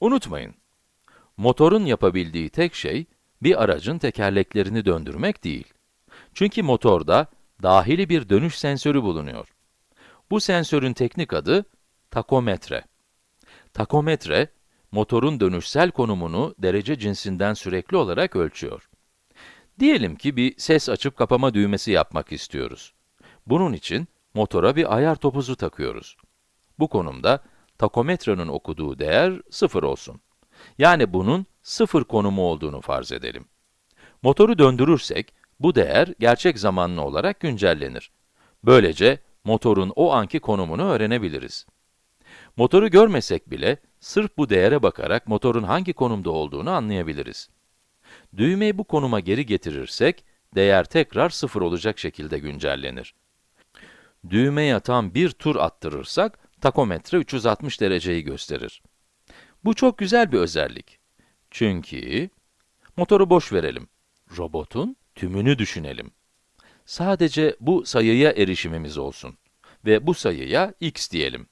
Unutmayın, motorun yapabildiği tek şey, bir aracın tekerleklerini döndürmek değil. Çünkü motorda dahili bir dönüş sensörü bulunuyor. Bu sensörün teknik adı takometre. Takometre, motorun dönüşsel konumunu derece cinsinden sürekli olarak ölçüyor. Diyelim ki bir ses açıp kapama düğmesi yapmak istiyoruz. Bunun için motora bir ayar topuzu takıyoruz. Bu konumda takometrenin okuduğu değer 0 olsun. Yani bunun 0 konumu olduğunu farz edelim. Motoru döndürürsek, bu değer gerçek zamanlı olarak güncellenir. Böylece motorun o anki konumunu öğrenebiliriz. Motoru görmesek bile, sırf bu değere bakarak motorun hangi konumda olduğunu anlayabiliriz. Düğmeyi bu konuma geri getirirsek, değer tekrar 0 olacak şekilde güncellenir. Düğmeye tam bir tur attırırsak, takometre 360 dereceyi gösterir. Bu çok güzel bir özellik. Çünkü, motoru boş verelim. Robotun tümünü düşünelim. Sadece bu sayıya erişimimiz olsun. Ve bu sayıya x diyelim.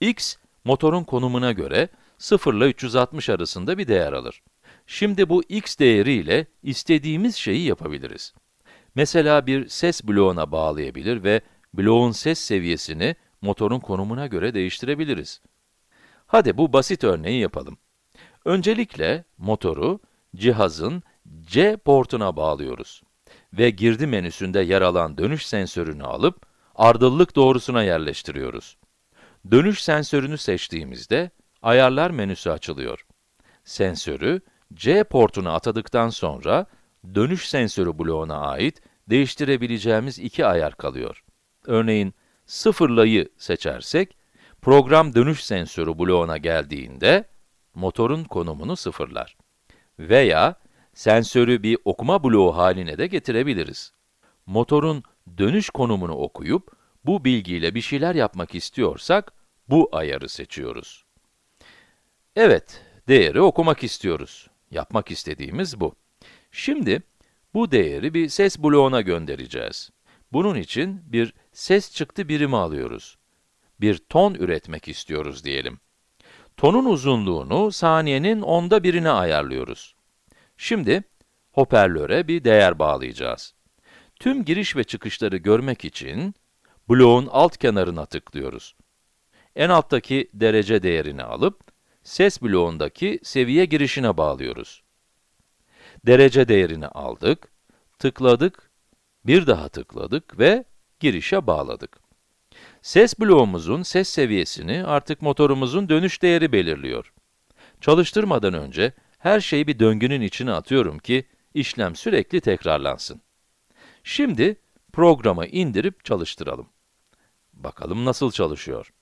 x, motorun konumuna göre 0 ile 360 arasında bir değer alır. Şimdi bu x değeriyle istediğimiz şeyi yapabiliriz. Mesela bir ses bloğuna bağlayabilir ve bloğun ses seviyesini motorun konumuna göre değiştirebiliriz. Hadi bu basit örneği yapalım. Öncelikle motoru cihazın C portuna bağlıyoruz ve girdi menüsünde yer alan dönüş sensörünü alıp ardıllık doğrusuna yerleştiriyoruz. Dönüş sensörünü seçtiğimizde ayarlar menüsü açılıyor. Sensörü C portuna atadıktan sonra dönüş sensörü bloğuna ait değiştirebileceğimiz iki ayar kalıyor. Örneğin sıfırlayı seçersek program dönüş sensörü bloğuna geldiğinde motorun konumunu sıfırlar. Veya sensörü bir okuma bloğu haline de getirebiliriz. Motorun dönüş konumunu okuyup, bu bilgiyle bir şeyler yapmak istiyorsak, bu ayarı seçiyoruz. Evet, değeri okumak istiyoruz. Yapmak istediğimiz bu. Şimdi, bu değeri bir ses bloğuna göndereceğiz. Bunun için bir ses çıktı birimi alıyoruz. Bir ton üretmek istiyoruz diyelim. Tonun uzunluğunu saniyenin onda birine ayarlıyoruz. Şimdi, hoparlöre bir değer bağlayacağız. Tüm giriş ve çıkışları görmek için, bloğun alt kenarına tıklıyoruz. En alttaki derece değerini alıp, ses bloğundaki seviye girişine bağlıyoruz. Derece değerini aldık, tıkladık, bir daha tıkladık ve girişe bağladık. Ses bloğumuzun ses seviyesini artık motorumuzun dönüş değeri belirliyor. Çalıştırmadan önce her şeyi bir döngünün içine atıyorum ki işlem sürekli tekrarlansın. Şimdi programı indirip çalıştıralım. Bakalım nasıl çalışıyor.